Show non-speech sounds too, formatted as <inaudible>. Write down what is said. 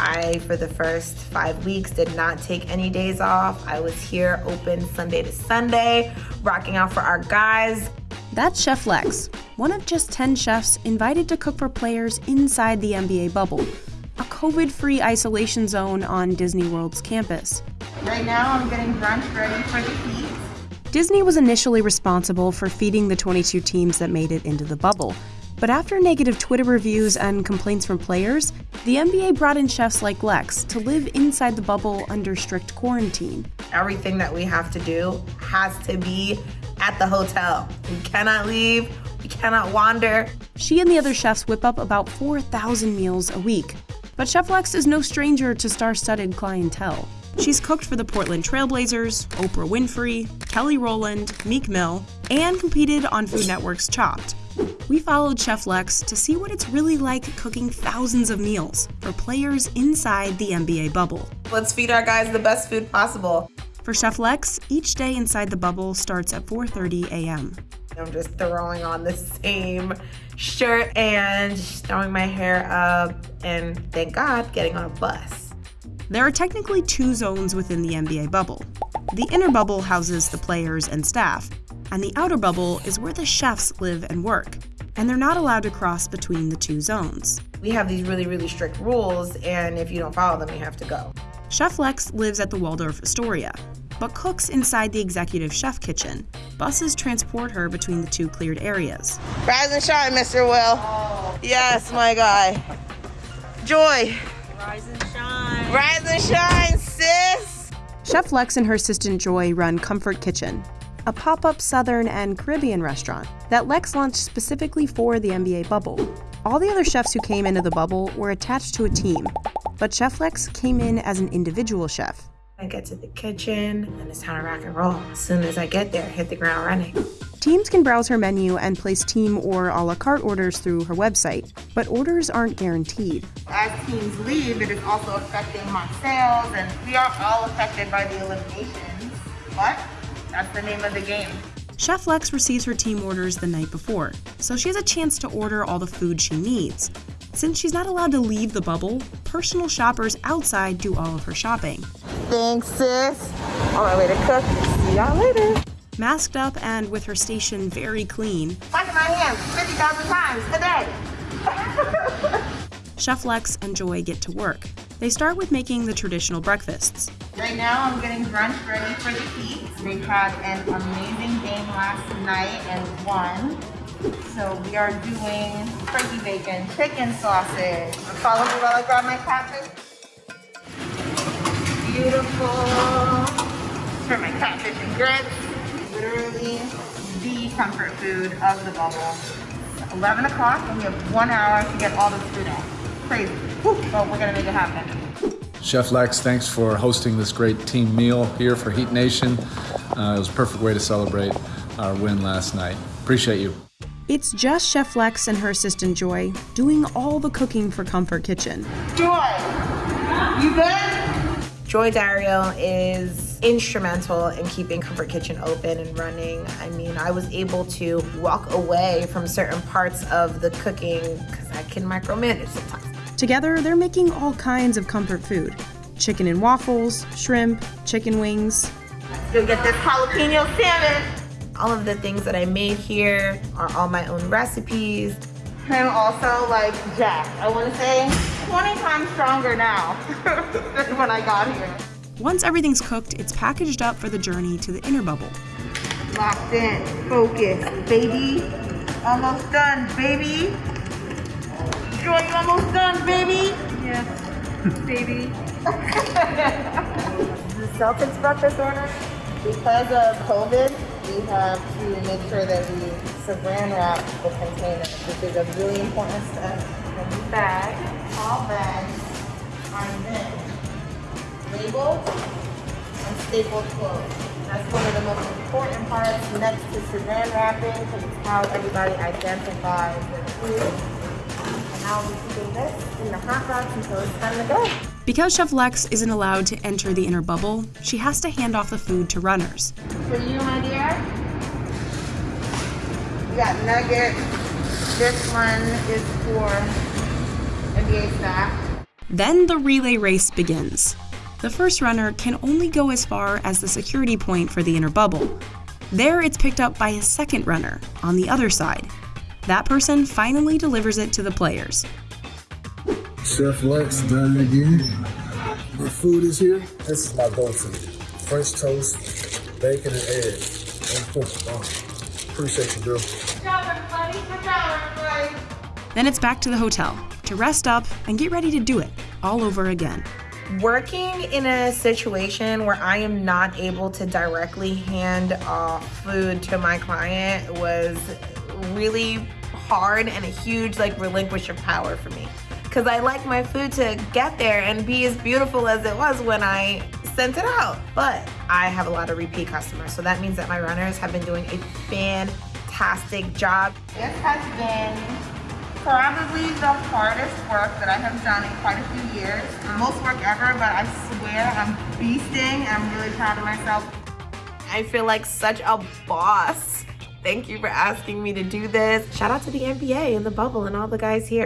I, for the first five weeks, did not take any days off. I was here open Sunday to Sunday, rocking out for our guys. That's Chef Lex, one of just 10 chefs invited to cook for players inside the NBA bubble, a COVID free isolation zone on Disney World's campus. Right now, I'm getting brunch ready for the heat. Disney was initially responsible for feeding the 22 teams that made it into the bubble. But after negative Twitter reviews and complaints from players, the NBA brought in chefs like Lex to live inside the bubble under strict quarantine. Everything that we have to do has to be at the hotel. We cannot leave, we cannot wander. She and the other chefs whip up about 4,000 meals a week. But Chef Lex is no stranger to star studded clientele. She's cooked for the Portland Trailblazers, Oprah Winfrey, Kelly Rowland, Meek Mill, and competed on Food Network's Chopped. We followed Chef Lex to see what it's really like cooking thousands of meals for players inside the NBA bubble. Let's feed our guys the best food possible. For Chef Lex, each day inside the bubble starts at 4:30 a.m. I'm just throwing on the same shirt and throwing my hair up and thank God getting on a bus. There are technically two zones within the NBA bubble. The inner bubble houses the players and staff, and the outer bubble is where the chefs live and work, and they're not allowed to cross between the two zones. We have these really, really strict rules, and if you don't follow them, you have to go. Chef Lex lives at the Waldorf Astoria, but cooks inside the executive chef kitchen. Buses transport her between the two cleared areas. Rise and shine, Mr. Will. Yes, my guy. Joy. Rise and shine. Rise and shine, sis. Chef Lex and her assistant Joy run Comfort Kitchen, a pop up Southern and Caribbean restaurant that Lex launched specifically for the NBA bubble. All the other chefs who came into the bubble were attached to a team, but Chef Lex came in as an individual chef. I get to the kitchen and it's time to rock and roll. As soon as I get there, hit the ground running. Teams can browse her menu and place team or a la carte orders through her website, but orders aren't guaranteed. As teams leave, it is also affecting my sales, and we are all affected by the eliminations. But that's the name of the game. Chef Lex receives her team orders the night before, so she has a chance to order all the food she needs. Since she's not allowed to leave the bubble, personal shoppers outside do all of her shopping. Thanks, sis. On my way to cook. See y'all later. Masked up and with her station very clean, Washing my hands 50,000 times a day. <laughs> Chef Lex and Joy get to work. They start with making the traditional breakfasts. Right now, I'm getting brunch ready for the Heat. They had an amazing game last night and won. So we are doing turkey bacon, chicken sausage. Follow me while I grab my catfish. Beautiful. For my catfish and grits. Literally the comfort food of the bubble. 11 o'clock and we have one hour to get all this food out. Crazy. Whew. But we're gonna make it happen. Chef Lex, thanks for hosting this great team meal here for Heat Nation. Uh, it was a perfect way to celebrate our win last night. Appreciate you. It's just Chef Lex and her assistant Joy doing all the cooking for Comfort Kitchen. Joy, you good? Joy Dario is instrumental in keeping Comfort Kitchen open and running. I mean, I was able to walk away from certain parts of the cooking because I can micromanage sometimes. Together, they're making all kinds of comfort food chicken and waffles, shrimp, chicken wings. Go get this jalapeno salmon. All of the things that I made here are all my own recipes. I'm also like Jack. I want to say 20 times stronger now <laughs> than when I got here. Once everything's cooked, it's packaged up for the journey to the inner bubble. Locked in, focused, baby. Almost done, baby. Joy, you almost done, baby. Yes, baby. The Celtics breakfast order. Because of COVID, we have to make sure that we saran wrap the container, which is a really important step. And the bag, all bags are then labeled and stapled closed. That's one of the most important parts next to saran wrapping because it's how everybody identifies their food. And now we're keeping this in the hot box until it's time to go. Because Chef Lex isn't allowed to enter the inner bubble, she has to hand off the food to runners. For you, my dear. We got nuggets. This one is for NBA staff. Then the relay race begins. The first runner can only go as far as the security point for the inner bubble. There, it's picked up by a second runner on the other side. That person finally delivers it to the players. Chef Lex done again. My food is here. This is my go-to. French toast, bacon and eggs. And cook. Oh, appreciate you, girl. Good job, everybody. Good job, everybody. Then it's back to the hotel to rest up and get ready to do it all over again. Working in a situation where I am not able to directly hand off food to my client was really hard and a huge like relinquish of power for me. Cause I like my food to get there and be as beautiful as it was when I sent it out. But I have a lot of repeat customers, so that means that my runners have been doing a fantastic job. This has been probably the hardest work that I have done in quite a few years. Most work ever, but I swear I'm beasting. I'm really proud of myself. I feel like such a boss. Thank you for asking me to do this. Shout out to the NBA and the bubble and all the guys here.